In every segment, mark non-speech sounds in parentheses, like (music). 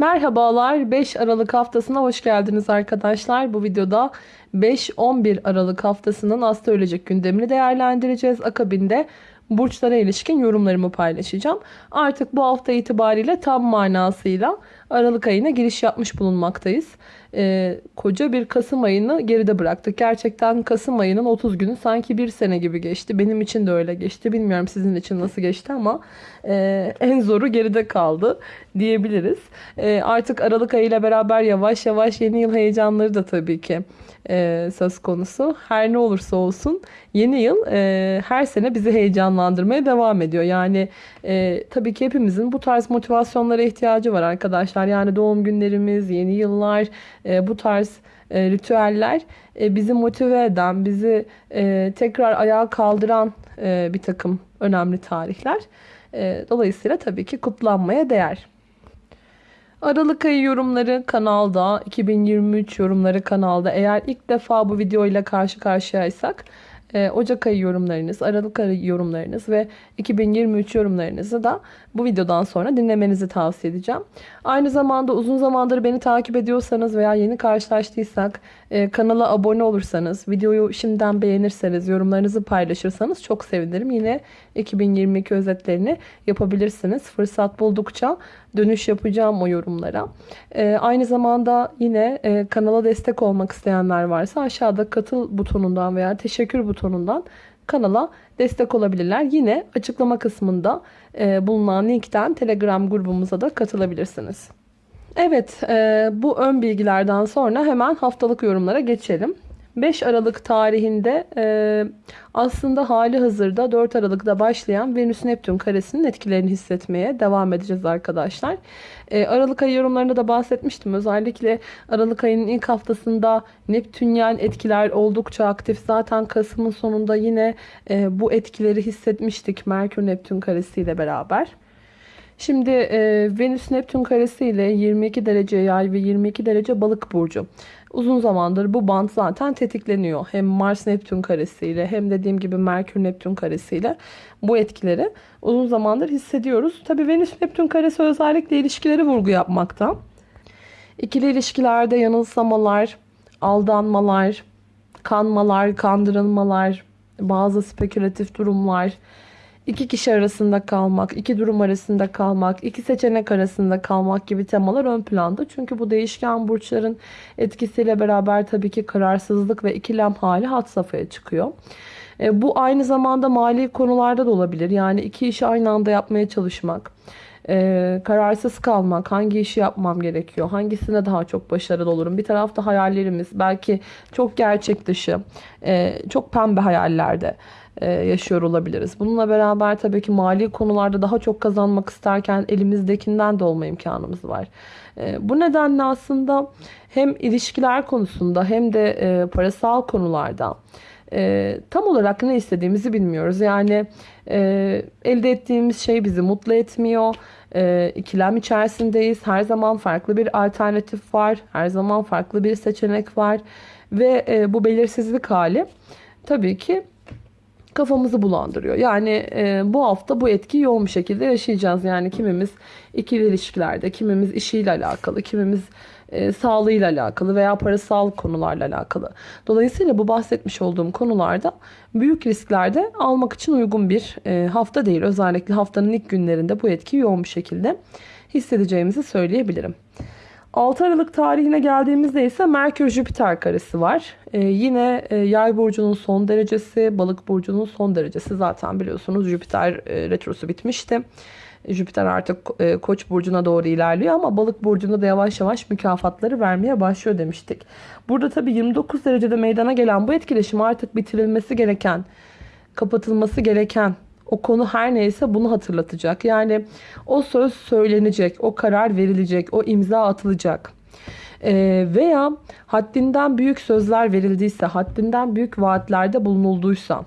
Merhabalar 5 Aralık haftasına hoş geldiniz arkadaşlar. Bu videoda 5-11 Aralık haftasının astrolojik gündemini değerlendireceğiz. Akabinde burçlara ilişkin yorumlarımı paylaşacağım. Artık bu hafta itibariyle tam manasıyla Aralık ayına giriş yapmış bulunmaktayız. Ee, koca bir Kasım ayını geride bıraktık. Gerçekten Kasım ayının 30 günü sanki bir sene gibi geçti. Benim için de öyle geçti. Bilmiyorum sizin için nasıl geçti ama e, en zoru geride kaldı diyebiliriz. E, artık Aralık ayıyla beraber yavaş yavaş yeni yıl heyecanları da tabii ki e, söz konusu. Her ne olursa olsun yeni yıl e, her sene bizi heyecanlandırmaya devam ediyor. Yani e, tabii ki hepimizin bu tarz motivasyonlara ihtiyacı var arkadaşlar. Yani doğum günlerimiz, yeni yıllar, e, bu tarz e, ritüeller e, bizi motive eden, bizi e, tekrar ayağa kaldıran e, bir takım önemli tarihler. E, dolayısıyla tabii ki kutlanmaya değer. Aralık ayı yorumları kanalda, 2023 yorumları kanalda. Eğer ilk defa bu videoyla karşı karşıyaysak e, Ocak ayı yorumlarınız, Aralık ayı yorumlarınız ve 2023 yorumlarınızı da bu videodan sonra dinlemenizi tavsiye edeceğim. Aynı zamanda uzun zamandır beni takip ediyorsanız veya yeni karşılaştıysak e, kanala abone olursanız, videoyu şimdiden beğenirseniz, yorumlarınızı paylaşırsanız çok sevinirim. Yine 2022 özetlerini yapabilirsiniz. Fırsat buldukça dönüş yapacağım o yorumlara. E, aynı zamanda yine e, kanala destek olmak isteyenler varsa aşağıda katıl butonundan veya teşekkür butonundan kanala destek olabilirler. Yine açıklama kısmında e, bulunan linkten Telegram grubumuza da katılabilirsiniz. Evet, e, bu ön bilgilerden sonra hemen haftalık yorumlara geçelim. 5 Aralık tarihinde e, aslında hali hazırda 4 Aralık'ta başlayan Venüs-Neptün karesinin etkilerini hissetmeye devam edeceğiz arkadaşlar. E, Aralık ayı yorumlarında da bahsetmiştim. Özellikle Aralık ayının ilk haftasında Neptünyen etkiler oldukça aktif. Zaten Kasım'ın sonunda yine e, bu etkileri hissetmiştik Merkür-Neptün karesiyle beraber. Şimdi e, Venüs-Neptün karesi ile 22 derece yay ve 22 derece balık burcu. Uzun zamandır bu band zaten tetikleniyor. Hem Mars-Neptün karesiyle hem dediğim gibi Merkür-Neptün karesiyle bu etkileri uzun zamandır hissediyoruz. Tabii Venüs-Neptün karesi özellikle ilişkileri vurgu yapmakta. İkili ilişkilerde yanılsamalar, aldanmalar, kanmalar, kandırılmalar, bazı spekülatif durumlar, iki kişi arasında kalmak, iki durum arasında kalmak, iki seçenek arasında kalmak gibi temalar ön planda. Çünkü bu değişken burçların etkisiyle beraber tabii ki kararsızlık ve ikilem hali hat safhaya çıkıyor. E, bu aynı zamanda mali konularda da olabilir. Yani iki işi aynı anda yapmaya çalışmak. Ee, kararsız kalmak, hangi işi yapmam gerekiyor, hangisine daha çok başarılı olurum. Bir tarafta hayallerimiz, belki çok gerçek dışı, e, çok pembe hayallerde e, yaşıyor olabiliriz. Bununla beraber tabii ki mali konularda daha çok kazanmak isterken elimizdekinden de olma imkanımız var. E, bu nedenle aslında hem ilişkiler konusunda hem de e, parasal konularda tam olarak ne istediğimizi bilmiyoruz. Yani elde ettiğimiz şey bizi mutlu etmiyor. İkilem içerisindeyiz. Her zaman farklı bir alternatif var. Her zaman farklı bir seçenek var. Ve bu belirsizlik hali tabii ki kafamızı bulandırıyor. Yani e, bu hafta bu etkiyi yoğun bir şekilde yaşayacağız. Yani kimimiz ikili ilişkilerde, kimimiz işiyle alakalı, kimimiz e, sağlığıyla alakalı veya parasal konularla alakalı. Dolayısıyla bu bahsetmiş olduğum konularda büyük risklerde almak için uygun bir e, hafta değil. Özellikle haftanın ilk günlerinde bu etkiyi yoğun bir şekilde hissedeceğimizi söyleyebilirim. 6 Aralık tarihine geldiğimizde ise Merkür-Jüpiter karesi var. Ee, yine e, yay burcunun son derecesi, balık burcunun son derecesi. Zaten biliyorsunuz Jüpiter e, retrosu bitmişti. Jüpiter artık e, koç burcuna doğru ilerliyor ama balık burcunda da yavaş yavaş mükafatları vermeye başlıyor demiştik. Burada tabii 29 derecede meydana gelen bu etkileşim artık bitirilmesi gereken, kapatılması gereken o konu her neyse bunu hatırlatacak. Yani o söz söylenecek, o karar verilecek, o imza atılacak. Ee, veya haddinden büyük sözler verildiyse, haddinden büyük vaatlerde bulunulduysa,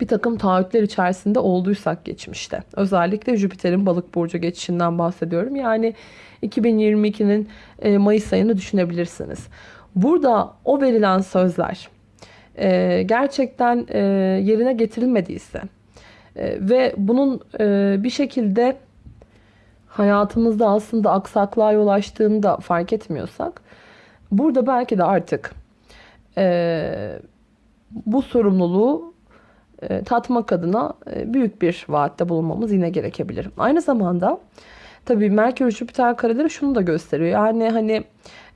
bir takım taahhütler içerisinde olduysak geçmişte. Özellikle Jüpiter'in balık burcu geçişinden bahsediyorum. Yani 2022'nin e, Mayıs ayını düşünebilirsiniz. Burada o verilen sözler e, gerçekten e, yerine getirilmediyse, ve bunun e, bir şekilde hayatımızda aslında aksaklığa yol açtığında fark etmiyorsak burada belki de artık e, bu sorumluluğu e, tatmak adına büyük bir vaatte bulunmamız yine gerekebilir. Aynı zamanda tabii Merkür Jüpiter kareleri şunu da gösteriyor. Yani hani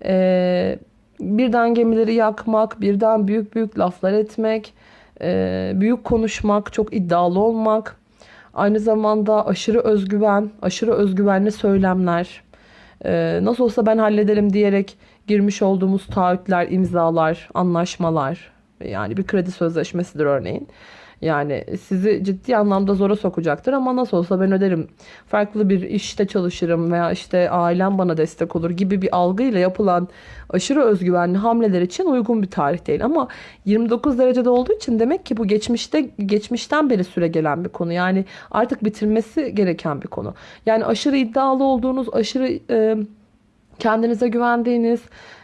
e, birden gemileri yakmak, birden büyük büyük laflar etmek, e, büyük konuşmak, çok iddialı olmak, aynı zamanda aşırı özgüven, aşırı özgüvenli söylemler, e, nasıl olsa ben hallederim diyerek girmiş olduğumuz taahhütler, imzalar, anlaşmalar, yani bir kredi sözleşmesidir örneğin. Yani sizi ciddi anlamda zora sokacaktır ama nasıl olsa ben öderim. Farklı bir işte çalışırım veya işte ailem bana destek olur gibi bir algıyla yapılan aşırı özgüvenli hamleler için uygun bir tarih değil. Ama 29 derecede olduğu için demek ki bu geçmişte geçmişten beri süre gelen bir konu. Yani artık bitirmesi gereken bir konu. Yani aşırı iddialı olduğunuz, aşırı e, kendinize güvendiğiniz,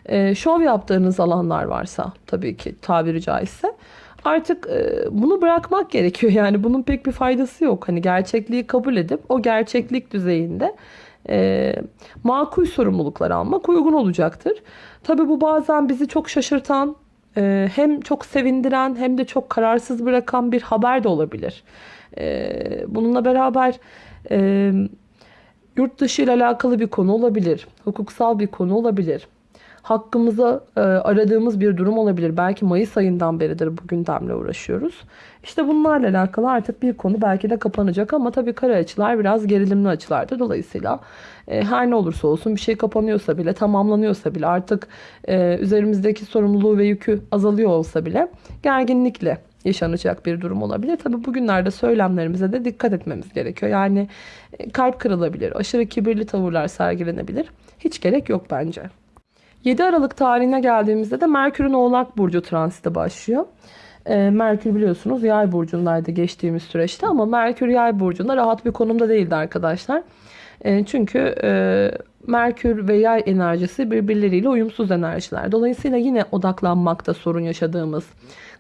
e, şov yaptığınız alanlar varsa tabii ki tabiri caizse artık e, bunu bırakmak gerekiyor. (laughs) Yani bunun pek bir faydası yok. Hani gerçekliği kabul edip o gerçeklik düzeyinde e, makul sorumluluklar almak uygun olacaktır. Tabii bu bazen bizi çok şaşırtan, e, hem çok sevindiren hem de çok kararsız bırakan bir haber de olabilir. E, bununla beraber yurt dışı ile alakalı bir konu olabilir, hukuksal bir konu olabilir hakkımıza e, aradığımız bir durum olabilir. Belki Mayıs ayından beridir bu gündemle uğraşıyoruz. İşte bunlarla alakalı artık bir konu belki de kapanacak ama tabii kare açılar biraz gerilimli açılardır. Dolayısıyla e, her ne olursa olsun bir şey kapanıyorsa bile tamamlanıyorsa bile artık e, üzerimizdeki sorumluluğu ve yükü azalıyor olsa bile gerginlikle yaşanacak bir durum olabilir. Tabi bugünlerde söylemlerimize de dikkat etmemiz gerekiyor. Yani e, kalp kırılabilir, aşırı kibirli tavırlar sergilenebilir. Hiç gerek yok bence. 7 Aralık tarihine geldiğimizde de Merkür'ün Oğlak Burcu transiti başlıyor. E, Merkür biliyorsunuz yay burcundaydı geçtiğimiz süreçte ama Merkür yay burcunda rahat bir konumda değildi arkadaşlar. E, çünkü e, Merkür ve yay enerjisi birbirleriyle uyumsuz enerjiler. Dolayısıyla yine odaklanmakta sorun yaşadığımız,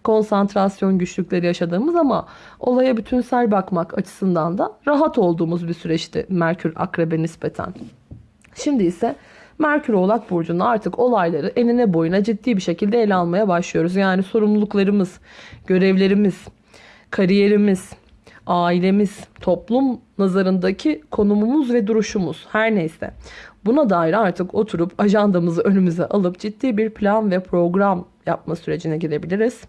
konsantrasyon güçlükleri yaşadığımız ama olaya bütünsel bakmak açısından da rahat olduğumuz bir süreçti Merkür akrebe nispeten. Şimdi ise Merkür Oğlak Burcu'nda artık olayları enine boyuna ciddi bir şekilde ele almaya başlıyoruz. Yani sorumluluklarımız, görevlerimiz, kariyerimiz, ailemiz, toplum nazarındaki konumumuz ve duruşumuz her neyse. Buna dair artık oturup ajandamızı önümüze alıp ciddi bir plan ve program yapma sürecine girebiliriz.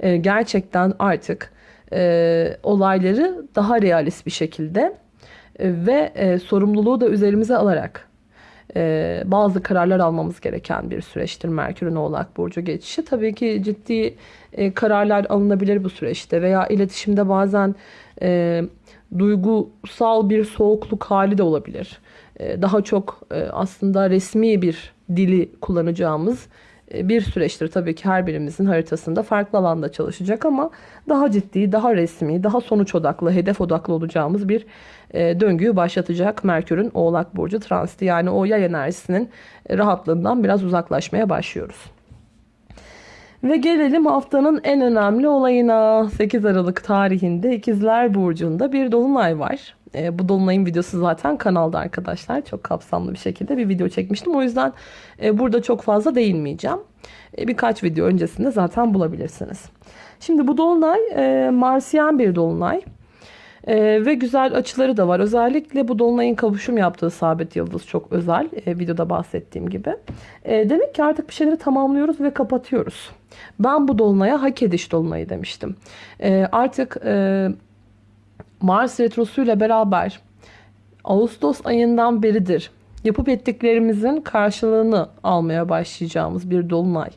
Ee, gerçekten artık e, olayları daha realist bir şekilde e, ve e, sorumluluğu da üzerimize alarak e, bazı kararlar almamız gereken bir süreçtir Merkür'ün Oğlak Burcu geçişi. Tabii ki ciddi e, kararlar alınabilir bu süreçte veya iletişimde bazen e, duygusal bir soğukluk hali de olabilir. Daha çok aslında resmi bir dili kullanacağımız bir süreçtir. Tabii ki her birimizin haritasında farklı alanda çalışacak ama daha ciddi, daha resmi, daha sonuç odaklı, hedef odaklı olacağımız bir e, döngüyü başlatacak Merkür'ün Oğlak Burcu transiti. Yani o yay enerjisinin rahatlığından biraz uzaklaşmaya başlıyoruz. Ve gelelim haftanın en önemli olayına. 8 Aralık tarihinde İkizler Burcu'nda bir dolunay var. E, bu dolunayın videosu zaten kanalda arkadaşlar. Çok kapsamlı bir şekilde bir video çekmiştim. O yüzden e, burada çok fazla değinmeyeceğim. E, birkaç video öncesinde zaten bulabilirsiniz. Şimdi bu dolunay e, Marsiyen bir dolunay. Ee, ve güzel açıları da var. Özellikle bu dolunayın kavuşum yaptığı sabit yıldız çok özel. E, videoda bahsettiğim gibi. E, demek ki artık bir şeyleri tamamlıyoruz ve kapatıyoruz. Ben bu dolunaya hak ediş dolunayı demiştim. E, artık e, Mars retrosuyla beraber Ağustos ayından beridir yapıp ettiklerimizin karşılığını almaya başlayacağımız bir dolunay.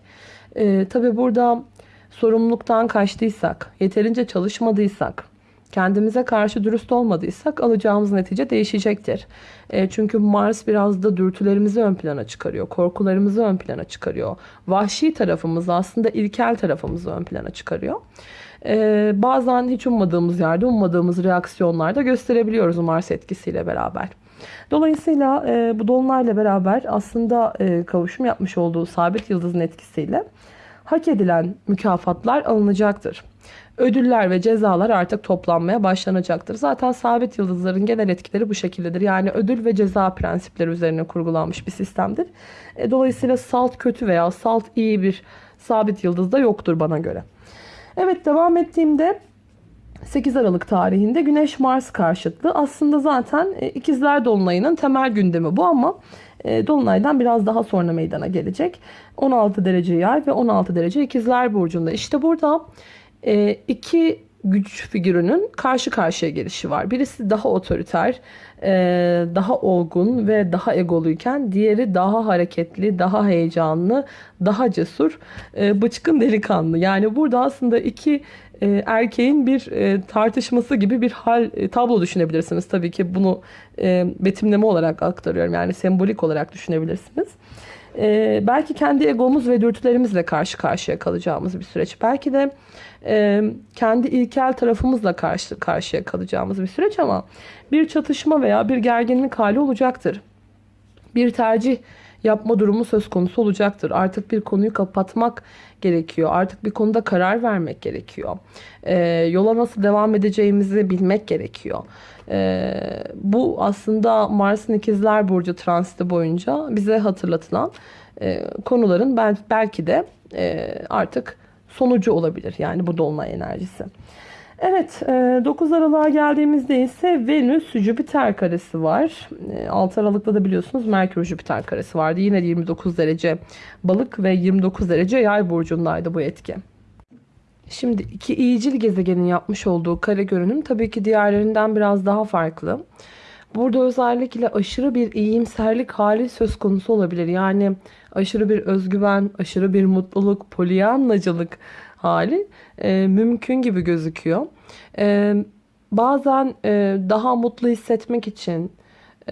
E, Tabi burada sorumluluktan kaçtıysak, yeterince çalışmadıysak, kendimize karşı dürüst olmadıysak alacağımız netice değişecektir. E, çünkü Mars biraz da dürtülerimizi ön plana çıkarıyor. Korkularımızı ön plana çıkarıyor. Vahşi tarafımızı aslında ilkel tarafımızı ön plana çıkarıyor. E, bazen hiç ummadığımız yerde ummadığımız reaksiyonlar da gösterebiliyoruz Mars etkisiyle beraber. Dolayısıyla e, bu dolunayla beraber aslında e, kavuşum yapmış olduğu sabit yıldızın etkisiyle hak edilen mükafatlar alınacaktır. Ödüller ve cezalar artık toplanmaya başlanacaktır. Zaten sabit yıldızların genel etkileri bu şekildedir. Yani ödül ve ceza prensipleri üzerine kurgulanmış bir sistemdir. E, dolayısıyla salt kötü veya salt iyi bir sabit yıldız da yoktur bana göre. Evet devam ettiğimde 8 Aralık tarihinde Güneş Mars karşıtlığı aslında zaten e, ikizler dolunayının temel gündemi bu ama e, dolunaydan biraz daha sonra meydana gelecek. 16 derece yay ve 16 derece ikizler burcunda. İşte burada e, iki güç figürünün karşı karşıya gelişi var. Birisi daha otoriter, daha olgun ve daha egoluyken diğeri daha hareketli, daha heyecanlı, daha cesur, bıçkın delikanlı. Yani burada aslında iki e, erkeğin bir e, tartışması gibi bir hal e, tablo düşünebilirsiniz. Tabii ki bunu e, betimleme olarak aktarıyorum. Yani sembolik olarak düşünebilirsiniz. E, belki kendi egomuz ve dürtülerimizle karşı karşıya kalacağımız bir süreç. Belki de e, kendi ilkel tarafımızla karşı karşıya kalacağımız bir süreç ama bir çatışma veya bir gerginlik hali olacaktır. Bir tercih yapma durumu söz konusu olacaktır. Artık bir konuyu kapatmak gerekiyor. Artık bir konuda karar vermek gerekiyor. E, yola nasıl devam edeceğimizi bilmek gerekiyor. E, bu aslında Mars'ın ikizler Burcu transiti boyunca bize hatırlatılan e, konuların belki de e, artık sonucu olabilir. Yani bu dolunay enerjisi. Evet 9 e, Aralık'a geldiğimizde ise Venüs Jüpiter karesi var. 6 e, Aralık'ta da biliyorsunuz Merkür Jüpiter karesi vardı. Yine 29 derece balık ve 29 derece yay burcundaydı bu etki. Şimdi iki iyicil gezegenin yapmış olduğu kare görünüm tabii ki diğerlerinden biraz daha farklı. Burada özellikle aşırı bir iyimserlik hali söz konusu olabilir. Yani aşırı bir özgüven, aşırı bir mutluluk, polyanlacılık hali e, mümkün gibi gözüküyor. E, bazen e, daha mutlu hissetmek için,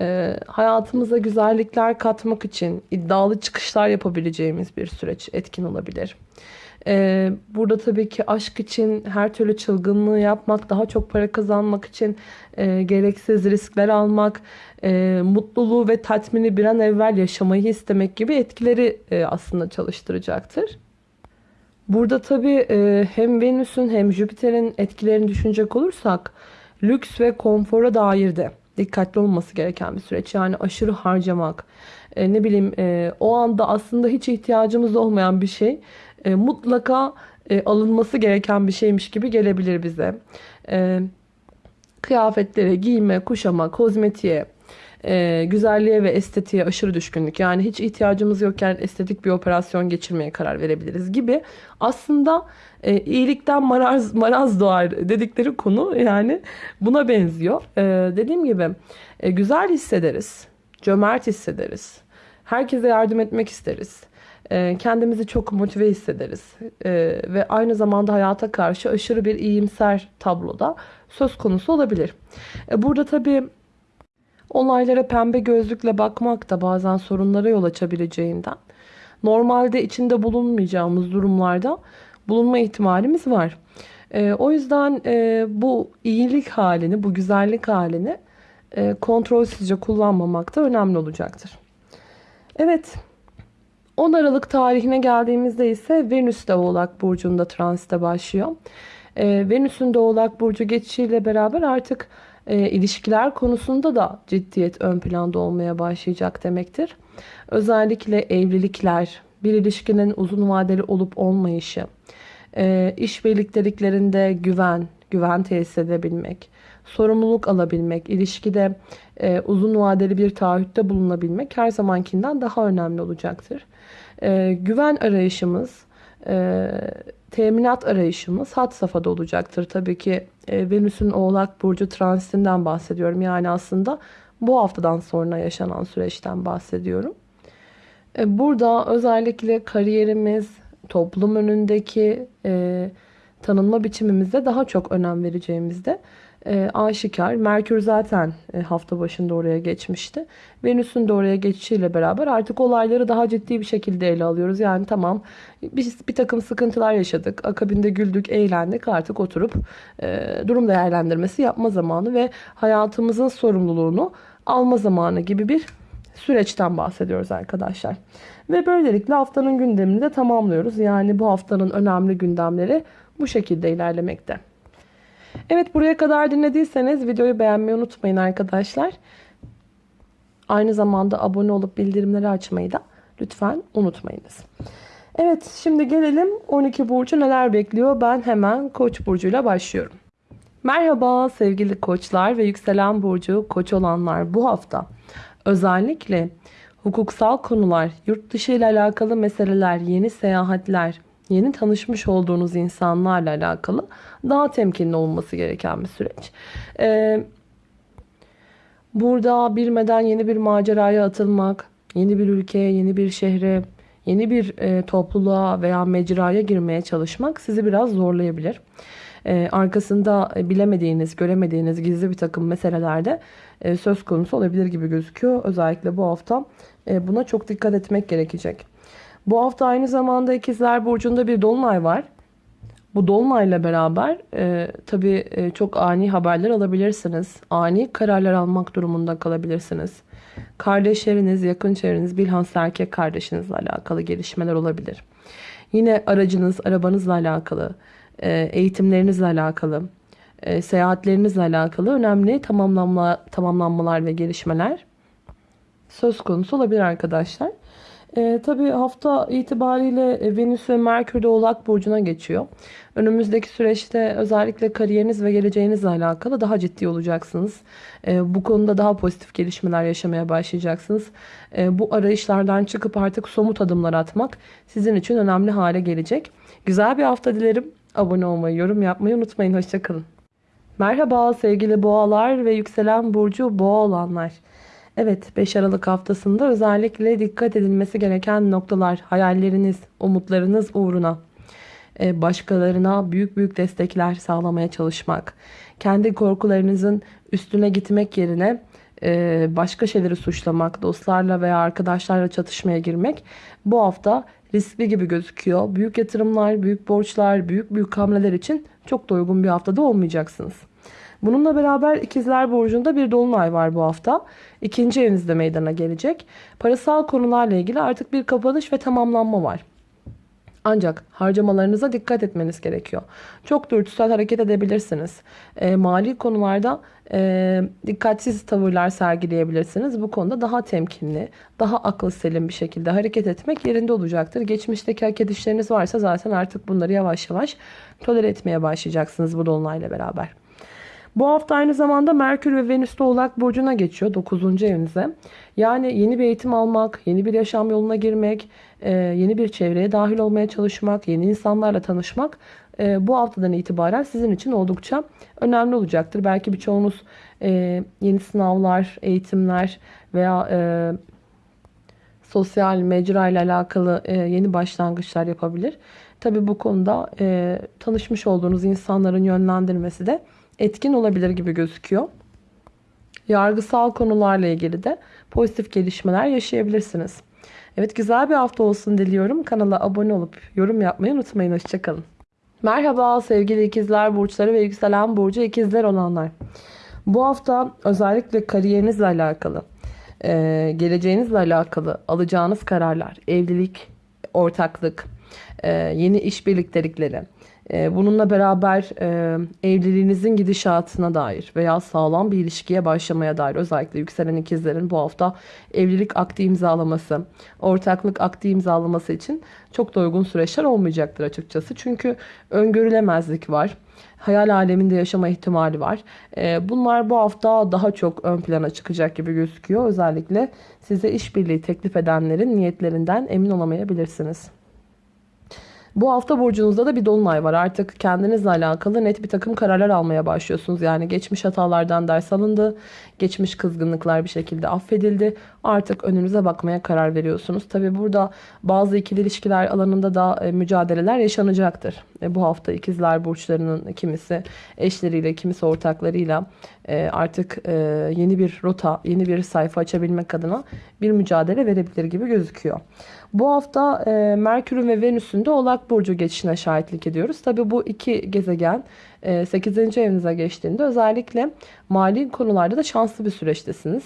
e, hayatımıza güzellikler katmak için iddialı çıkışlar yapabileceğimiz bir süreç etkin olabilir. Ee, burada tabii ki aşk için her türlü çılgınlığı yapmak, daha çok para kazanmak için e, gereksiz riskler almak, e, mutluluğu ve tatmini bir an evvel yaşamayı istemek gibi etkileri e, aslında çalıştıracaktır. Burada tabii e, hem Venüs'ün hem Jüpiter'in etkilerini düşünecek olursak lüks ve konfora dair de dikkatli olması gereken bir süreç. Yani aşırı harcamak, e, ne bileyim e, o anda aslında hiç ihtiyacımız olmayan bir şey mutlaka alınması gereken bir şeymiş gibi gelebilir bize. Kıyafetlere, giyime, kuşama, kozmetiğe, e, güzelliğe ve estetiğe aşırı düşkünlük. Yani hiç ihtiyacımız yokken estetik bir operasyon geçirmeye karar verebiliriz gibi. Aslında e, iyilikten maraz, maraz doğar dedikleri konu yani buna benziyor. E, dediğim gibi e, güzel hissederiz, cömert hissederiz, herkese yardım etmek isteriz. E, kendimizi çok motive hissederiz e, ve aynı zamanda hayata karşı aşırı bir iyimser tabloda söz konusu olabilir. E, burada tabii Olaylara pembe gözlükle bakmak da bazen sorunlara yol açabileceğinden normalde içinde bulunmayacağımız durumlarda bulunma ihtimalimiz var. E, o yüzden e, bu iyilik halini, bu güzellik halini e, kontrolsüzce kullanmamak da önemli olacaktır. Evet, 10 Aralık tarihine geldiğimizde ise Venüs de Oğlak Burcu'nda transite başlıyor. E, Venüs'ün de Oğlak Burcu geçişiyle beraber artık e, ilişkiler konusunda da ciddiyet ön planda olmaya başlayacak demektir. Özellikle evlilikler, bir ilişkinin uzun vadeli olup olmayışı, e, iş birlikteliklerinde güven, güven tesis edebilmek, sorumluluk alabilmek, ilişkide e, uzun vadeli bir taahhütte bulunabilmek her zamankinden daha önemli olacaktır. E, güven arayışımız, e, teminat arayışımız hat safhada olacaktır. Tabii ki e, Venüs'ün Oğlak Burcu transitinden bahsediyorum. Yani aslında bu haftadan sonra yaşanan süreçten bahsediyorum. E, burada özellikle kariyerimiz, toplum önündeki e, tanınma biçimimizde daha çok önem vereceğimizde e, aşikar. Merkür zaten e, hafta başında oraya geçmişti. Venüs'ün de oraya geçişiyle beraber artık olayları daha ciddi bir şekilde ele alıyoruz. Yani tamam biz bir takım sıkıntılar yaşadık. Akabinde güldük, eğlendik. Artık oturup e, durum değerlendirmesi yapma zamanı ve hayatımızın sorumluluğunu alma zamanı gibi bir süreçten bahsediyoruz arkadaşlar. Ve böylelikle haftanın gündemini de tamamlıyoruz. Yani bu haftanın önemli gündemleri bu şekilde ilerlemekte. Evet buraya kadar dinlediyseniz videoyu beğenmeyi unutmayın arkadaşlar. Aynı zamanda abone olup bildirimleri açmayı da lütfen unutmayınız. Evet şimdi gelelim 12 burcu neler bekliyor. Ben hemen Koç burcuyla başlıyorum. Merhaba sevgili koçlar ve yükselen burcu koç olanlar bu hafta özellikle hukuksal konular, yurt dışı ile alakalı meseleler, yeni seyahatler, yeni tanışmış olduğunuz insanlarla alakalı daha temkinli olması gereken bir süreç. Ee, burada bilmeden yeni bir maceraya atılmak, yeni bir ülkeye, yeni bir şehre, yeni bir e, topluluğa veya mecraya girmeye çalışmak sizi biraz zorlayabilir. Ee, arkasında bilemediğiniz, göremediğiniz gizli bir takım meselelerde e, söz konusu olabilir gibi gözüküyor. Özellikle bu hafta e, buna çok dikkat etmek gerekecek. Bu hafta aynı zamanda ikizler burcunda bir dolunay var. Bu dolunayla beraber e, tabii e, çok ani haberler alabilirsiniz. Ani kararlar almak durumunda kalabilirsiniz. Kardeşleriniz, yakın çevreniz, bilhassa erkek kardeşinizle alakalı gelişmeler olabilir. Yine aracınız, arabanızla alakalı, e, eğitimlerinizle alakalı, e, seyahatlerinizle alakalı önemli tamamlanma, tamamlanmalar ve gelişmeler söz konusu olabilir arkadaşlar. E, tabii hafta itibariyle e, Venüs ve Merkür de Oğlak Burcu'na geçiyor. Önümüzdeki süreçte özellikle kariyeriniz ve geleceğinizle alakalı daha ciddi olacaksınız. E, bu konuda daha pozitif gelişmeler yaşamaya başlayacaksınız. E, bu arayışlardan çıkıp artık somut adımlar atmak sizin için önemli hale gelecek. Güzel bir hafta dilerim. Abone olmayı, yorum yapmayı unutmayın. Hoşçakalın. Merhaba sevgili boğalar ve yükselen burcu boğa olanlar. Evet 5 Aralık haftasında özellikle dikkat edilmesi gereken noktalar, hayalleriniz, umutlarınız uğruna e, başkalarına büyük büyük destekler sağlamaya çalışmak, kendi korkularınızın üstüne gitmek yerine e, başka şeyleri suçlamak, dostlarla veya arkadaşlarla çatışmaya girmek bu hafta riskli gibi gözüküyor. Büyük yatırımlar, büyük borçlar, büyük büyük hamleler için çok da uygun bir haftada olmayacaksınız. Bununla beraber ikizler burcunda bir dolunay var bu hafta. İkinci evinizde meydana gelecek. Parasal konularla ilgili artık bir kapanış ve tamamlanma var. Ancak harcamalarınıza dikkat etmeniz gerekiyor. Çok dürtüsel hareket edebilirsiniz. E, mali konularda e, dikkatsiz tavırlar sergileyebilirsiniz. Bu konuda daha temkinli, daha akıl selim bir şekilde hareket etmek yerinde olacaktır. Geçmişteki hak edişleriniz varsa zaten artık bunları yavaş yavaş tolere etmeye başlayacaksınız bu dolunayla beraber. Bu hafta aynı zamanda Merkür ve Venüs de Oğlak Burcu'na geçiyor 9. evinize. Yani yeni bir eğitim almak, yeni bir yaşam yoluna girmek, e, yeni bir çevreye dahil olmaya çalışmak, yeni insanlarla tanışmak e, bu haftadan itibaren sizin için oldukça önemli olacaktır. Belki birçoğunuz e, yeni sınavlar, eğitimler veya sosyal mecra ile alakalı yeni başlangıçlar yapabilir. Tabi bu konuda tanışmış olduğunuz insanların yönlendirmesi de etkin olabilir gibi gözüküyor. Yargısal konularla ilgili de pozitif gelişmeler yaşayabilirsiniz. Evet güzel bir hafta olsun diliyorum. Kanala abone olup yorum yapmayı unutmayın. Hoşçakalın. Merhaba sevgili ikizler burçları ve yükselen burcu ikizler olanlar. Bu hafta özellikle kariyerinizle alakalı, e, geleceğinizle alakalı alacağınız kararlar, evlilik, ortaklık, e, yeni iş birliktelikleri, bununla beraber e, evliliğinizin gidişatına dair veya sağlam bir ilişkiye başlamaya dair özellikle yükselen ikizlerin bu hafta evlilik akdi imzalaması, ortaklık akdi imzalaması için çok da uygun süreçler olmayacaktır açıkçası. Çünkü öngörülemezlik var. Hayal aleminde yaşama ihtimali var. Ee, bunlar bu hafta daha çok ön plana çıkacak gibi gözüküyor. Özellikle size işbirliği teklif edenlerin niyetlerinden emin olamayabilirsiniz. Bu hafta burcunuzda da bir dolunay var. Artık kendinizle alakalı net bir takım kararlar almaya başlıyorsunuz. Yani geçmiş hatalardan ders alındı. Geçmiş kızgınlıklar bir şekilde affedildi. Artık önünüze bakmaya karar veriyorsunuz. Tabi burada bazı ikili ilişkiler alanında da e, mücadeleler yaşanacaktır. E, bu hafta ikizler burçlarının kimisi eşleriyle, kimisi ortaklarıyla e, artık yeni bir rota, yeni bir sayfa açabilmek adına bir mücadele verebilir gibi gözüküyor. Bu hafta Merkür'ün ve Venüs'ün de Oğlak Burcu geçişine şahitlik ediyoruz. Tabi bu iki gezegen 8. evinize geçtiğinde özellikle mali konularda da şanslı bir süreçtesiniz.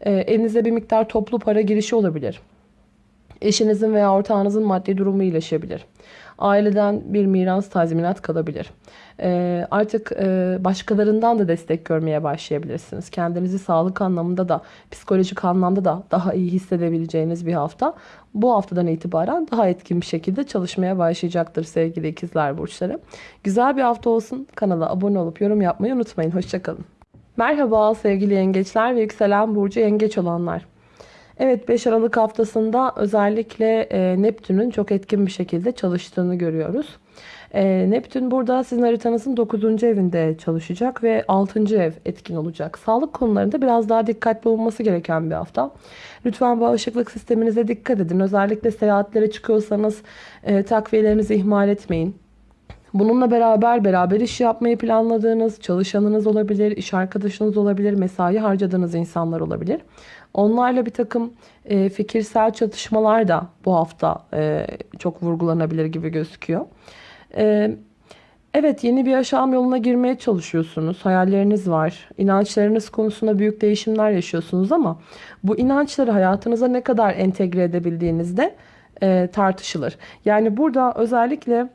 E, elinize bir miktar toplu para girişi olabilir. Eşinizin veya ortağınızın maddi durumu iyileşebilir. Aileden bir miras tazminat kalabilir. Ee, artık e, başkalarından da destek görmeye başlayabilirsiniz. Kendinizi sağlık anlamında da psikolojik anlamda da daha iyi hissedebileceğiniz bir hafta. Bu haftadan itibaren daha etkin bir şekilde çalışmaya başlayacaktır sevgili ikizler burçları. Güzel bir hafta olsun. Kanala abone olup yorum yapmayı unutmayın. Hoşçakalın. Merhaba sevgili yengeçler ve yükselen burcu yengeç olanlar. Evet 5 Aralık haftasında özellikle e, Neptün'ün çok etkin bir şekilde çalıştığını görüyoruz. E, Neptün burada sizin haritanızın 9. evinde çalışacak ve 6. ev etkin olacak. Sağlık konularında biraz daha dikkatli olması gereken bir hafta. Lütfen bağışıklık sisteminize dikkat edin. Özellikle seyahatlere çıkıyorsanız e, takviyelerinizi ihmal etmeyin. Bununla beraber beraber iş yapmayı planladığınız çalışanınız olabilir, iş arkadaşınız olabilir, mesai harcadığınız insanlar olabilir. Onlarla bir takım e, fikirsel çatışmalar da bu hafta e, çok vurgulanabilir gibi gözüküyor. E, evet yeni bir yaşam yoluna girmeye çalışıyorsunuz. Hayalleriniz var. İnançlarınız konusunda büyük değişimler yaşıyorsunuz ama bu inançları hayatınıza ne kadar entegre edebildiğinizde e, tartışılır. Yani burada özellikle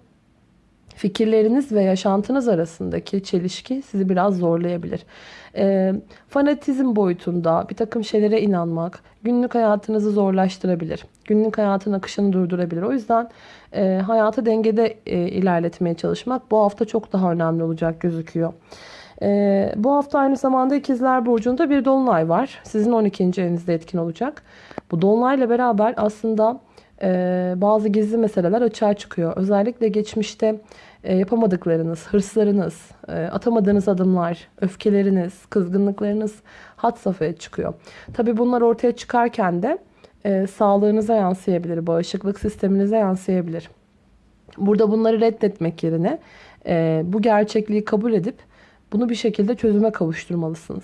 fikirleriniz ve yaşantınız arasındaki çelişki sizi biraz zorlayabilir. E, fanatizm boyutunda bir takım şeylere inanmak günlük hayatınızı zorlaştırabilir. Günlük hayatın akışını durdurabilir. O yüzden e, hayatı dengede e, ilerletmeye çalışmak bu hafta çok daha önemli olacak gözüküyor. E, bu hafta aynı zamanda ikizler Burcu'nda bir dolunay var. Sizin 12. evinizde etkin olacak. Bu dolunayla beraber aslında e, bazı gizli meseleler açığa çıkıyor. Özellikle geçmişte yapamadıklarınız, hırslarınız, e, atamadığınız adımlar, öfkeleriniz, kızgınlıklarınız hat safhaya çıkıyor. Tabi bunlar ortaya çıkarken de e, sağlığınıza yansıyabilir, bağışıklık sisteminize yansıyabilir. Burada bunları reddetmek yerine e, bu gerçekliği kabul edip bunu bir şekilde çözüme kavuşturmalısınız.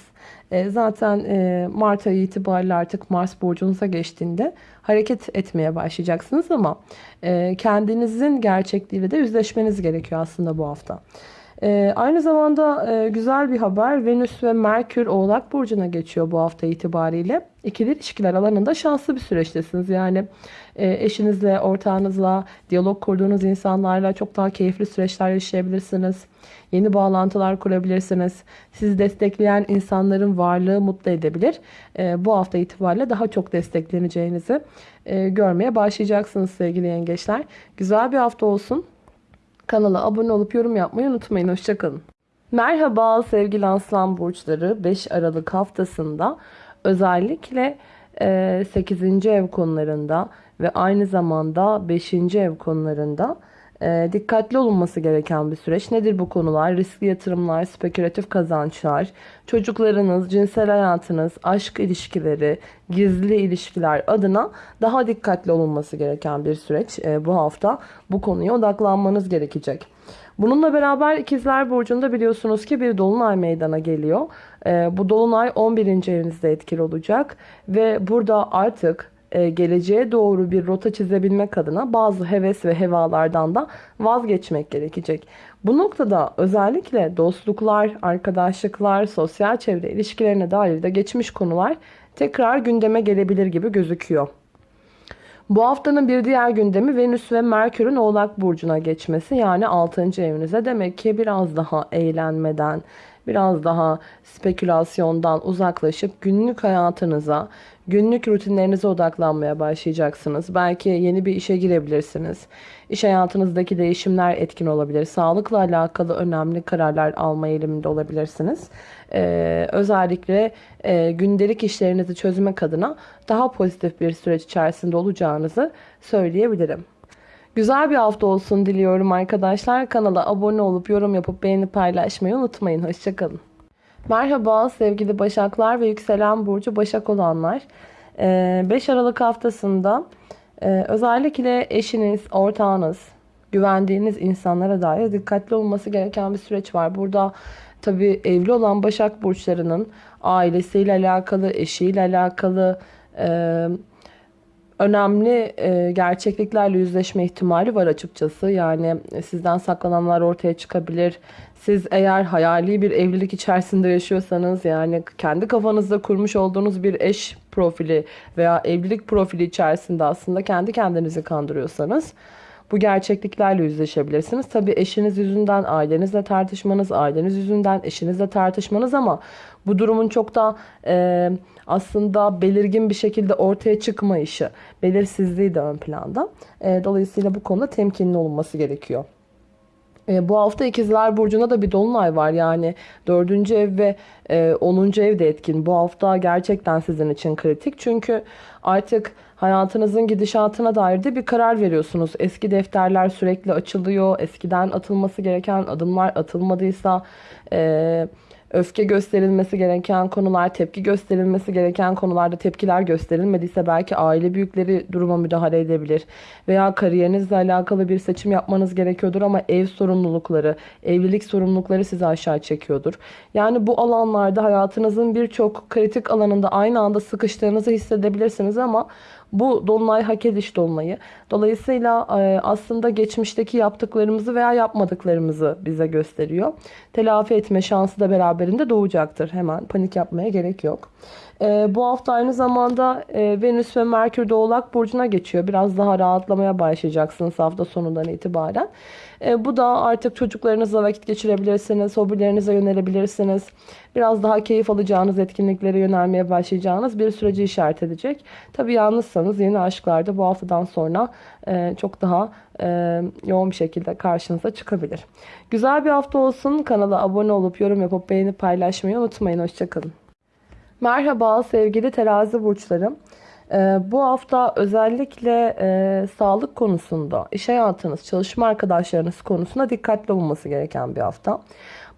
E, zaten e, Mart ayı itibariyle artık Mars burcunuza geçtiğinde hareket etmeye başlayacaksınız ama e, kendinizin gerçekliğiyle de yüzleşmeniz gerekiyor aslında bu hafta. Ee, aynı zamanda e, güzel bir haber Venüs ve Merkür Oğlak Burcu'na geçiyor bu hafta itibariyle. İkili ilişkiler alanında şanslı bir süreçtesiniz. Yani e, eşinizle, ortağınızla, diyalog kurduğunuz insanlarla çok daha keyifli süreçler yaşayabilirsiniz. Yeni bağlantılar kurabilirsiniz. Sizi destekleyen insanların varlığı mutlu edebilir. E, bu hafta itibariyle daha çok destekleneceğinizi e, görmeye başlayacaksınız sevgili yengeçler. Güzel bir hafta olsun. Kanala abone olup yorum yapmayı unutmayın. Hoşçakalın. Merhaba sevgili aslan burçları. 5 Aralık haftasında özellikle 8. ev konularında ve aynı zamanda 5. ev konularında e, dikkatli olunması gereken bir süreç. Nedir bu konular? Riskli yatırımlar, spekülatif kazançlar, çocuklarınız, cinsel hayatınız, aşk ilişkileri, gizli ilişkiler adına daha dikkatli olunması gereken bir süreç. E, bu hafta bu konuya odaklanmanız gerekecek. Bununla beraber ikizler burcunda biliyorsunuz ki bir dolunay meydana geliyor. E, bu dolunay 11. evinizde etkili olacak ve burada artık geleceğe doğru bir rota çizebilmek adına bazı heves ve hevalardan da vazgeçmek gerekecek. Bu noktada özellikle dostluklar, arkadaşlıklar, sosyal çevre ilişkilerine dair de geçmiş konular tekrar gündeme gelebilir gibi gözüküyor. Bu haftanın bir diğer gündemi Venüs ve Merkür'ün Oğlak Burcu'na geçmesi yani 6. evinize. Demek ki biraz daha eğlenmeden, biraz daha spekülasyondan uzaklaşıp günlük hayatınıza, günlük rutinlerinize odaklanmaya başlayacaksınız. Belki yeni bir işe girebilirsiniz. İş hayatınızdaki değişimler etkin olabilir. Sağlıkla alakalı önemli kararlar alma eğiliminde olabilirsiniz. Ee, özellikle e, gündelik işlerinizi çözmek adına daha pozitif bir süreç içerisinde olacağınızı söyleyebilirim. Güzel bir hafta olsun diliyorum arkadaşlar. Kanala abone olup yorum yapıp beğeni paylaşmayı unutmayın. Hoşçakalın. Merhaba sevgili Başaklar ve Yükselen Burcu Başak olanlar. 5 ee, Aralık haftasında e, özellikle eşiniz, ortağınız, güvendiğiniz insanlara dair dikkatli olması gereken bir süreç var. Burada tabi evli olan Başak Burçlarının ailesiyle alakalı, eşiyle alakalı, e, önemli e, gerçekliklerle yüzleşme ihtimali var açıkçası. Yani sizden saklananlar ortaya çıkabilir. Siz eğer hayali bir evlilik içerisinde yaşıyorsanız yani kendi kafanızda kurmuş olduğunuz bir eş profili veya evlilik profili içerisinde aslında kendi kendinizi kandırıyorsanız bu gerçekliklerle yüzleşebilirsiniz. Tabii eşiniz yüzünden ailenizle tartışmanız, aileniz yüzünden eşinizle tartışmanız ama bu durumun çok da e, aslında belirgin bir şekilde ortaya çıkmayışı, belirsizliği de ön planda. E, dolayısıyla bu konuda temkinli olunması gerekiyor. E, bu hafta ikizler burcunda da bir dolunay var yani dördüncü ev ve e, 10. ev de etkin. Bu hafta gerçekten sizin için kritik çünkü artık hayatınızın gidişatına dair de bir karar veriyorsunuz. Eski defterler sürekli açılıyor. Eskiden atılması gereken adımlar atılmadıysa... E, öfke gösterilmesi gereken konular, tepki gösterilmesi gereken konularda tepkiler gösterilmediyse belki aile büyükleri duruma müdahale edebilir. Veya kariyerinizle alakalı bir seçim yapmanız gerekiyordur ama ev sorumlulukları, evlilik sorumlulukları sizi aşağı çekiyordur. Yani bu alanlarda hayatınızın birçok kritik alanında aynı anda sıkıştığınızı hissedebilirsiniz ama bu dolunay hak ediş dolunayı. Dolayısıyla e, aslında geçmişteki yaptıklarımızı veya yapmadıklarımızı bize gösteriyor. Telafi etme şansı da beraberinde doğacaktır. Hemen panik yapmaya gerek yok. E, bu hafta aynı zamanda e, Venüs ve Merkür de Oğlak Burcu'na geçiyor. Biraz daha rahatlamaya başlayacaksınız hafta sonundan itibaren. E, bu da artık çocuklarınızla vakit geçirebilirsiniz, hobilerinize yönelebilirsiniz. Biraz daha keyif alacağınız etkinliklere yönelmeye başlayacağınız bir süreci işaret edecek. Tabi yalnızsanız yeni aşklar da bu haftadan sonra e, çok daha e, yoğun bir şekilde karşınıza çıkabilir. Güzel bir hafta olsun. Kanala abone olup yorum yapıp beğenip paylaşmayı unutmayın. Hoşçakalın. Merhaba sevgili terazi burçlarım. Ee, bu hafta özellikle e, sağlık konusunda, iş hayatınız, çalışma arkadaşlarınız konusunda dikkatli olması gereken bir hafta.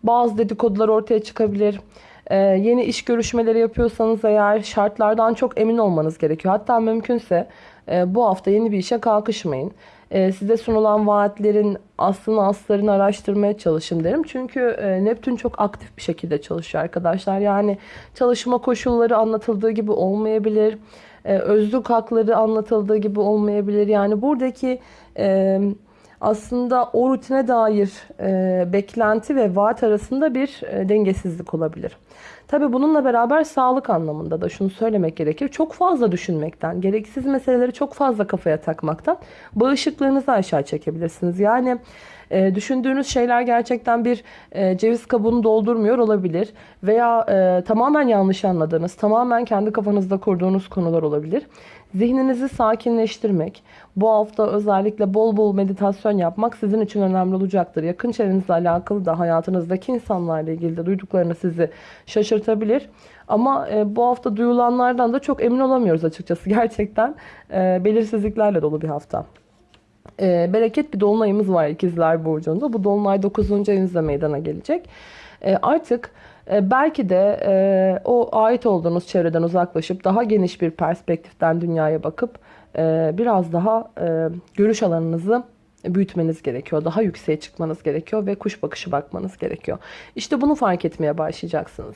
Bazı dedikodular ortaya çıkabilir. Ee, yeni iş görüşmeleri yapıyorsanız eğer şartlardan çok emin olmanız gerekiyor. Hatta mümkünse e, bu hafta yeni bir işe kalkışmayın. E, size sunulan vaatlerin aslını aslarını araştırmaya çalışın derim. Çünkü e, Neptün çok aktif bir şekilde çalışıyor arkadaşlar. Yani çalışma koşulları anlatıldığı gibi olmayabilir. E, özlük hakları anlatıldığı gibi olmayabilir. Yani buradaki e, aslında o rutine dair e, beklenti ve vaat arasında bir dengesizlik olabilir. Tabi bununla beraber sağlık anlamında da şunu söylemek gerekir. Çok fazla düşünmekten, gereksiz meseleleri çok fazla kafaya takmaktan bağışıklığınızı aşağı çekebilirsiniz. Yani e, düşündüğünüz şeyler gerçekten bir e, ceviz kabuğunu doldurmuyor olabilir. Veya e, tamamen yanlış anladığınız, tamamen kendi kafanızda kurduğunuz konular olabilir. Zihninizi sakinleştirmek, bu hafta özellikle bol bol meditasyon yapmak sizin için önemli olacaktır. Yakın çevrenizle alakalı da hayatınızdaki insanlarla ilgili de duyduklarını sizi şaşırtabilir. Ama e, bu hafta duyulanlardan da çok emin olamıyoruz açıkçası. (laughs) Gerçekten e, belirsizliklerle dolu bir hafta. E, bereket bir dolunayımız var ikizler burcunda. Bu dolunay 9. evinizde meydana gelecek. E, artık belki de e, o ait olduğunuz çevreden uzaklaşıp daha geniş bir perspektiften dünyaya bakıp e, biraz daha e, görüş alanınızı büyütmeniz gerekiyor. Daha yükseğe çıkmanız gerekiyor ve kuş bakışı bakmanız gerekiyor. İşte bunu fark etmeye başlayacaksınız.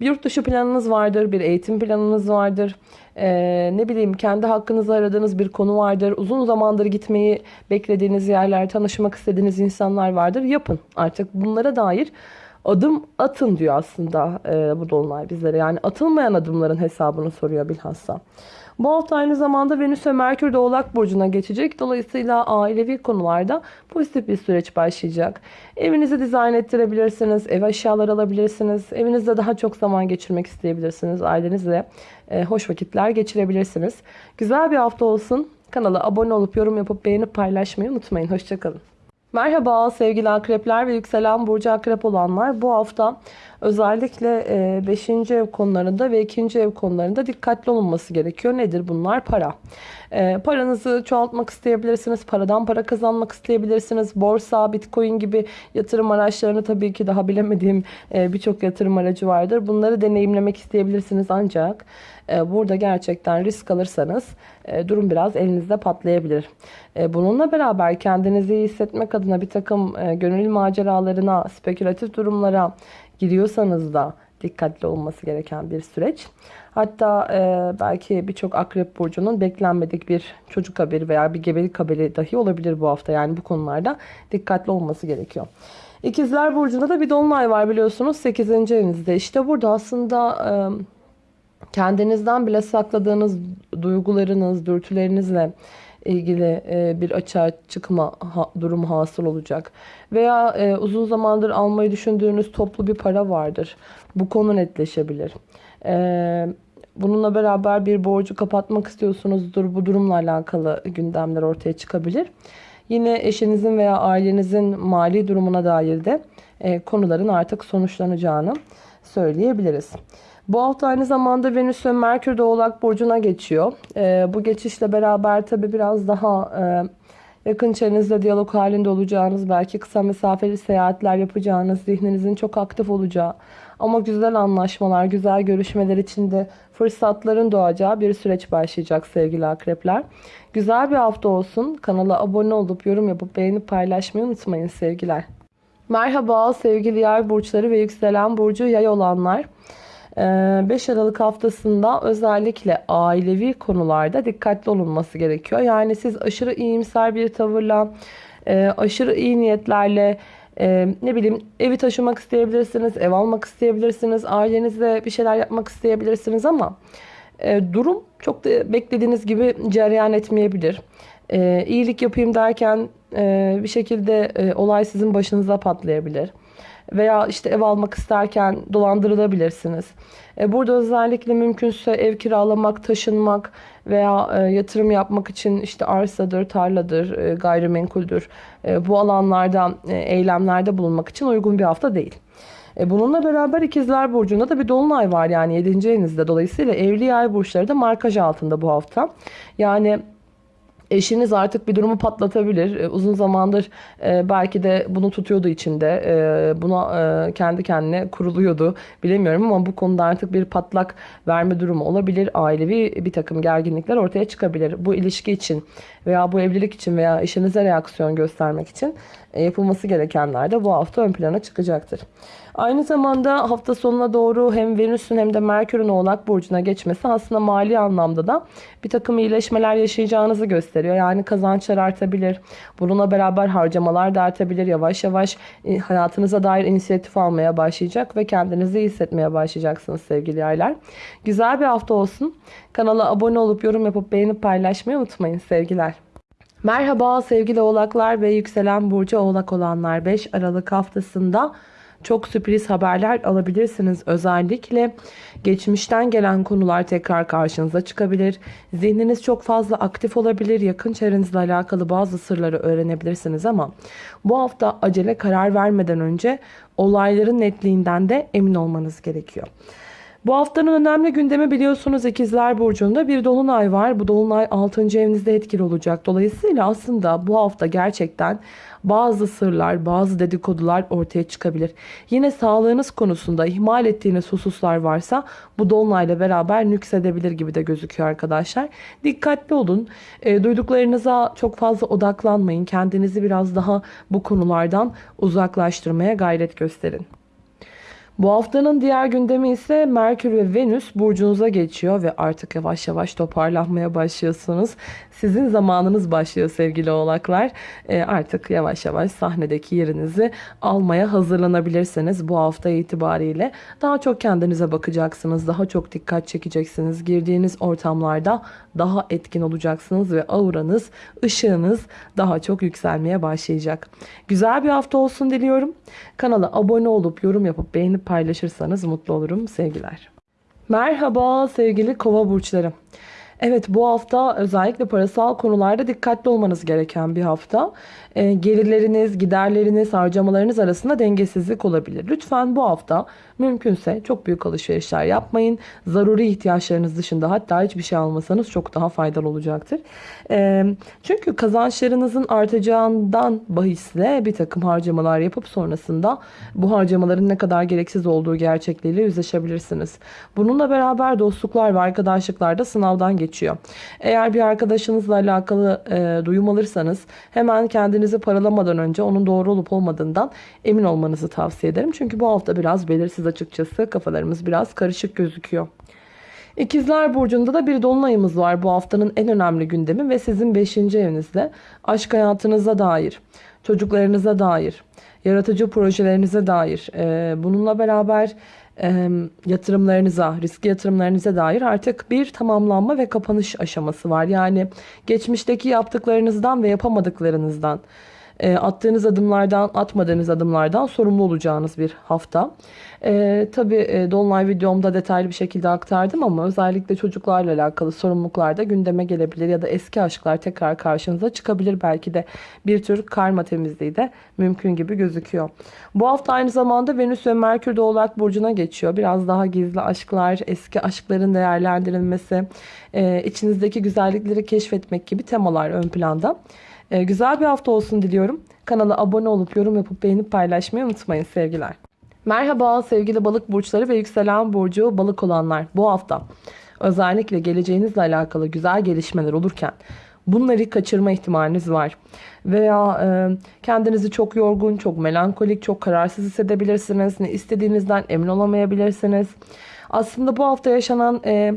Bir yurt dışı planınız vardır, bir eğitim planınız vardır. Ee, ne bileyim kendi hakkınızı aradığınız bir konu vardır. Uzun zamandır gitmeyi beklediğiniz yerler, tanışmak istediğiniz insanlar vardır. Yapın artık bunlara dair adım atın diyor aslında e, bu dolunay bizlere. Yani atılmayan adımların hesabını soruyor bilhassa. Bu hafta aynı zamanda Venüs ve Merkür de Oğlak Burcu'na geçecek. Dolayısıyla ailevi konularda pozitif bir süreç başlayacak. Evinizi dizayn ettirebilirsiniz. Ev eşyaları alabilirsiniz. Evinizde daha çok zaman geçirmek isteyebilirsiniz. Ailenizle e, hoş vakitler geçirebilirsiniz. Güzel bir hafta olsun. Kanala abone olup yorum yapıp beğenip paylaşmayı unutmayın. Hoşçakalın. Merhaba sevgili akrepler ve yükselen burcu akrep olanlar. Bu hafta özellikle 5. ev konularında ve 2. ev konularında dikkatli olunması gerekiyor. Nedir bunlar? Para. E, paranızı çoğaltmak isteyebilirsiniz. Paradan para kazanmak isteyebilirsiniz. Borsa, bitcoin gibi yatırım araçlarını tabii ki daha bilemediğim e, birçok yatırım aracı vardır. Bunları deneyimlemek isteyebilirsiniz ancak e, burada gerçekten risk alırsanız e, durum biraz elinizde patlayabilir. E, bununla beraber kendinizi iyi hissetmek adına bir takım e, gönül maceralarına, spekülatif durumlara giriyorsanız da dikkatli olması gereken bir süreç. Hatta e, belki birçok akrep burcunun beklenmedik bir çocuk haberi veya bir gebelik haberi dahi olabilir bu hafta. Yani bu konularda dikkatli olması gerekiyor. İkizler Burcu'nda da bir dolunay var biliyorsunuz 8. evinizde. İşte burada aslında e, kendinizden bile sakladığınız duygularınız, dürtülerinizle ilgili e, bir açığa çıkma durumu hasıl olacak. Veya e, uzun zamandır almayı düşündüğünüz toplu bir para vardır. Bu konu netleşebilir. E, bununla beraber bir borcu kapatmak istiyorsunuzdur. Bu durumla alakalı gündemler ortaya çıkabilir. Yine eşinizin veya ailenizin mali durumuna dair de konuların artık sonuçlanacağını söyleyebiliriz. Bu hafta aynı zamanda Venüs ve Merkür de Oğlak Burcu'na geçiyor. E, bu geçişle beraber tabi biraz daha e, yakın çevrenizle diyalog halinde olacağınız, belki kısa mesafeli seyahatler yapacağınız, zihninizin çok aktif olacağı ama güzel anlaşmalar, güzel görüşmeler içinde fırsatların doğacağı bir süreç başlayacak sevgili akrepler. Güzel bir hafta olsun. Kanala abone olup yorum yapıp beğenip paylaşmayı unutmayın sevgiler. Merhaba sevgili yay burçları ve yükselen burcu yay olanlar. 5 ee, Aralık haftasında özellikle ailevi konularda dikkatli olunması gerekiyor. Yani siz aşırı iyimser bir tavırla, e, aşırı iyi niyetlerle e, ne bileyim evi taşımak isteyebilirsiniz, ev almak isteyebilirsiniz, ailenizle bir şeyler yapmak isteyebilirsiniz ama e, durum çok da beklediğiniz gibi cereyan etmeyebilir. İyilik yapayım derken bir şekilde olay sizin başınıza patlayabilir veya işte ev almak isterken dolandırılabilirsiniz. E, burada özellikle mümkünse ev kiralamak, taşınmak veya e, yatırım yapmak için işte arsadır, tarladır, e, gayrimenkuldür bu alanlarda eylemlerde bulunmak için uygun bir hafta değil. Bununla beraber ikizler burcunda da bir dolunay var yani 7. evinizde. Dolayısıyla evli yay burçları da markaj altında bu hafta. Yani Eşiniz artık bir durumu patlatabilir. E, uzun zamandır e, belki de bunu tutuyordu içinde. E, buna kendi kendine kuruluyordu. Bilemiyorum ama bu konuda artık bir patlak verme durumu olabilir. Ailevi bir takım gerginlikler ortaya çıkabilir. Bu ilişki için veya bu evlilik için veya eşinize reaksiyon göstermek için yapılması gerekenler de bu hafta ön plana çıkacaktır. Aynı zamanda hafta sonuna doğru hem Venüs'ün hem de Merkür'ün Oğlak Burcu'na geçmesi aslında mali anlamda da bir takım iyileşmeler yaşayacağınızı gösteriyor. Yani kazançlar artabilir. Bununla beraber harcamalar da artabilir. Yavaş yavaş e, hayatınıza dair inisiyatif almaya başlayacak ve kendinizi iyi hissetmeye başlayacaksınız sevgili yaylar. Güzel bir hafta olsun. Kanala abone olup yorum yapıp beğenip paylaşmayı unutmayın sevgiler. Merhaba sevgili oğlaklar ve yükselen burcu oğlak olanlar 5 Aralık haftasında çok sürpriz haberler alabilirsiniz. Özellikle geçmişten gelen konular tekrar karşınıza çıkabilir. Zihniniz çok fazla aktif olabilir. Yakın çevrenizle alakalı bazı sırları öğrenebilirsiniz ama bu hafta acele karar vermeden önce olayların netliğinden de emin olmanız gerekiyor. Bu haftanın önemli gündemi biliyorsunuz İkizler Burcu'nda bir dolunay var. Bu dolunay 6. evinizde etkili olacak. Dolayısıyla aslında bu hafta gerçekten bazı sırlar, bazı dedikodular ortaya çıkabilir. Yine sağlığınız konusunda ihmal ettiğiniz hususlar varsa bu dolunayla beraber nüksedebilir gibi de gözüküyor arkadaşlar. Dikkatli olun. E, duyduklarınıza çok fazla odaklanmayın. Kendinizi biraz daha bu konulardan uzaklaştırmaya gayret gösterin. Bu haftanın diğer gündemi ise Merkür ve Venüs burcunuza geçiyor ve artık yavaş yavaş toparlanmaya başlıyorsunuz. Sizin zamanınız başlıyor sevgili oğlaklar. E, artık yavaş yavaş sahnedeki yerinizi almaya hazırlanabilirsiniz bu hafta itibariyle. Daha çok kendinize bakacaksınız. Daha çok dikkat çekeceksiniz. Girdiğiniz ortamlarda daha etkin olacaksınız ve auranız, ışığınız daha çok yükselmeye başlayacak. Güzel bir hafta olsun diliyorum. Kanala abone olup yorum yapıp beğenip paylaşırsanız mutlu olurum. Sevgiler. Merhaba sevgili kova burçları. Evet bu hafta özellikle parasal konularda dikkatli olmanız gereken bir hafta. E, gelirleriniz, giderleriniz, harcamalarınız arasında dengesizlik olabilir. Lütfen bu hafta mümkünse çok büyük alışverişler yapmayın. Zaruri ihtiyaçlarınız dışında hatta hiçbir şey almasanız çok daha faydalı olacaktır. Çünkü kazançlarınızın artacağından bahisle bir takım harcamalar yapıp sonrasında bu harcamaların ne kadar gereksiz olduğu gerçekliğiyle yüzleşebilirsiniz. Bununla beraber dostluklar ve arkadaşlıklar da sınavdan geçiyor. Eğer bir arkadaşınızla alakalı e, duyum alırsanız hemen kendinizi paralamadan önce onun doğru olup olmadığından emin olmanızı tavsiye ederim. Çünkü bu hafta biraz belirsiz açıkçası. Kafalarımız biraz karışık gözüküyor. İkizler Burcu'nda da bir dolunayımız var bu haftanın en önemli gündemi ve sizin 5. evinizde aşk hayatınıza dair, çocuklarınıza dair, yaratıcı projelerinize dair, e, bununla beraber e, yatırımlarınıza, riskli yatırımlarınıza dair artık bir tamamlanma ve kapanış aşaması var. Yani geçmişteki yaptıklarınızdan ve yapamadıklarınızdan, e, attığınız adımlardan, atmadığınız adımlardan sorumlu olacağınız bir hafta. E, tabii e, Dolunay videomda detaylı bir şekilde aktardım ama özellikle çocuklarla alakalı sorumluluklar da gündeme gelebilir ya da eski aşklar tekrar karşınıza çıkabilir. Belki de bir tür karma temizliği de mümkün gibi gözüküyor. Bu hafta aynı zamanda Venüs ve Merkür de Oğlak Burcu'na geçiyor. Biraz daha gizli aşklar, eski aşkların değerlendirilmesi, e, içinizdeki güzellikleri keşfetmek gibi temalar ön planda. Ee, güzel bir hafta olsun diliyorum. Kanala abone olup yorum yapıp beğenip paylaşmayı unutmayın sevgiler. Merhaba sevgili balık burçları ve yükselen burcu balık olanlar. Bu hafta özellikle geleceğinizle alakalı güzel gelişmeler olurken bunları kaçırma ihtimaliniz var. Veya e, kendinizi çok yorgun, çok melankolik, çok kararsız hissedebilirsiniz. Ne istediğinizden emin olamayabilirsiniz. Aslında bu hafta yaşanan... E,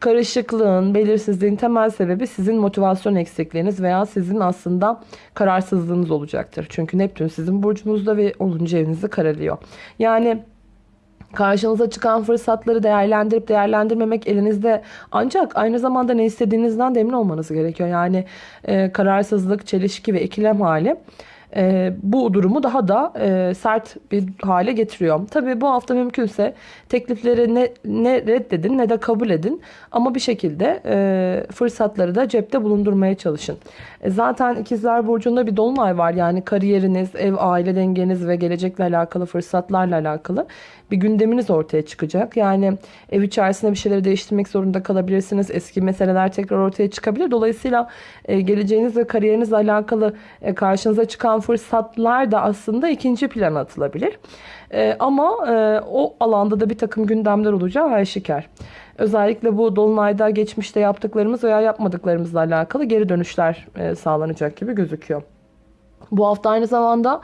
karışıklığın, belirsizliğin temel sebebi sizin motivasyon eksikliğiniz veya sizin aslında kararsızlığınız olacaktır. Çünkü Neptün sizin burcunuzda ve 10. evinizi karalıyor. Yani Karşınıza çıkan fırsatları değerlendirip değerlendirmemek elinizde ancak aynı zamanda ne istediğinizden de emin olmanız gerekiyor. Yani e, kararsızlık, çelişki ve ikilem hali e, bu durumu daha da e, sert bir hale getiriyor. Tabii bu hafta mümkünse teklifleri ne, ne reddedin ne de kabul edin. Ama bir şekilde e, fırsatları da cepte bulundurmaya çalışın. E, zaten ikizler burcunda bir dolunay var. Yani kariyeriniz, ev, aile dengeniz ve gelecekle alakalı fırsatlarla alakalı bir gündeminiz ortaya çıkacak. Yani ev içerisinde bir şeyleri değiştirmek zorunda kalabilirsiniz. Eski meseleler tekrar ortaya çıkabilir. Dolayısıyla e, geleceğiniz ve kariyerinizle alakalı e, karşınıza çıkan fırsatlar da aslında ikinci plana atılabilir. E, ama e, o alanda da bir takım gündemler olacağı aşikar. Özellikle bu dolunayda geçmişte yaptıklarımız veya yapmadıklarımızla alakalı geri dönüşler e, sağlanacak gibi gözüküyor. Bu hafta aynı zamanda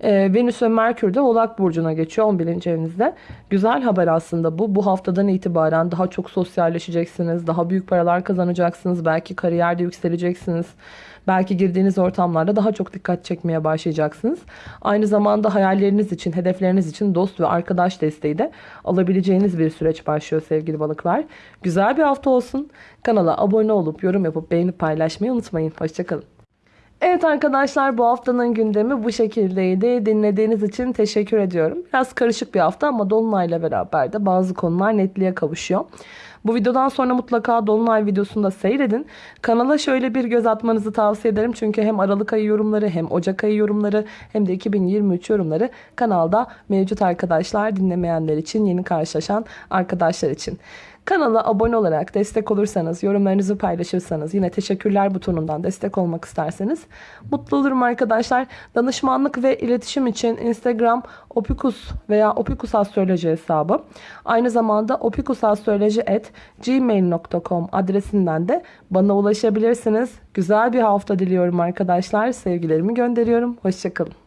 e, Venüs ve Merkür de Oğlak Burcu'na geçiyor 11. evinizde. Güzel haber aslında bu. Bu haftadan itibaren daha çok sosyalleşeceksiniz. Daha büyük paralar kazanacaksınız. Belki kariyerde yükseleceksiniz. Belki girdiğiniz ortamlarda daha çok dikkat çekmeye başlayacaksınız. Aynı zamanda hayalleriniz için, hedefleriniz için dost ve arkadaş desteği de alabileceğiniz bir süreç başlıyor sevgili balıklar. Güzel bir hafta olsun. Kanala abone olup yorum yapıp beğenip paylaşmayı unutmayın. Hoşçakalın. Evet arkadaşlar bu haftanın gündemi bu şekildeydi. Dinlediğiniz için teşekkür ediyorum. Biraz karışık bir hafta ama Dolunay'la beraber de bazı konular netliğe kavuşuyor. Bu videodan sonra mutlaka Dolunay videosunu da seyredin. Kanala şöyle bir göz atmanızı tavsiye ederim. Çünkü hem Aralık ayı yorumları hem Ocak ayı yorumları hem de 2023 yorumları kanalda mevcut arkadaşlar dinlemeyenler için yeni karşılaşan arkadaşlar için. Kanala abone olarak destek olursanız, yorumlarınızı paylaşırsanız, yine teşekkürler butonundan destek olmak isterseniz mutlu olurum arkadaşlar. Danışmanlık ve iletişim için Instagram opikus veya opikus astroloji hesabı. Aynı zamanda opikusastroloji@gmail.com adresinden de bana ulaşabilirsiniz. Güzel bir hafta diliyorum arkadaşlar. Sevgilerimi gönderiyorum. Hoşçakalın.